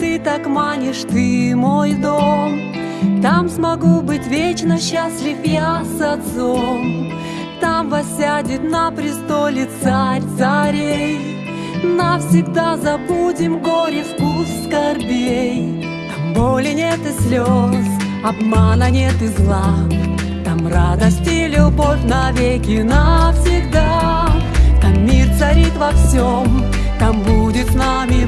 ты так манишь, ты мой дом. Там смогу быть вечно счастлив я с отцом. Там воссядет на престоле царь царей. Навсегда забудем горе, вкус скорбей. Там боли нет и слез, обмана нет и зла. Там радость и любовь навеки навсегда. Там мир царит во всем, там будет с нами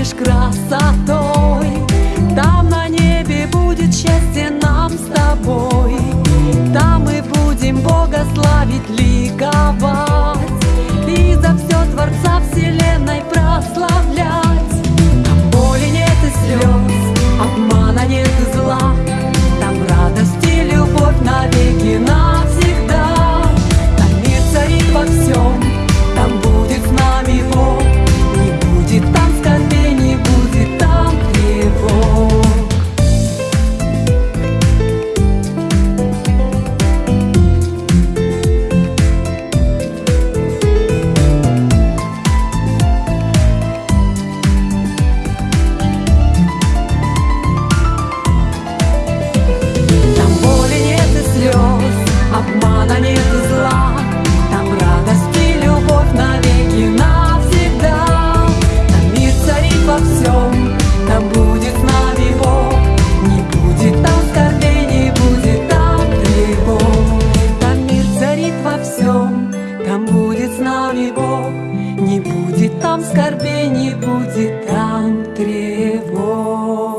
манишь красотой. Там на небе будет счастье нам с тобой. Там мы будем Бога славить, ликовать там будет с нами Бог. Не будет там скорбей, не будет там тревог. Там мир во всем, там будет с нами Бог. Не будет там скорбей, не будет там тревог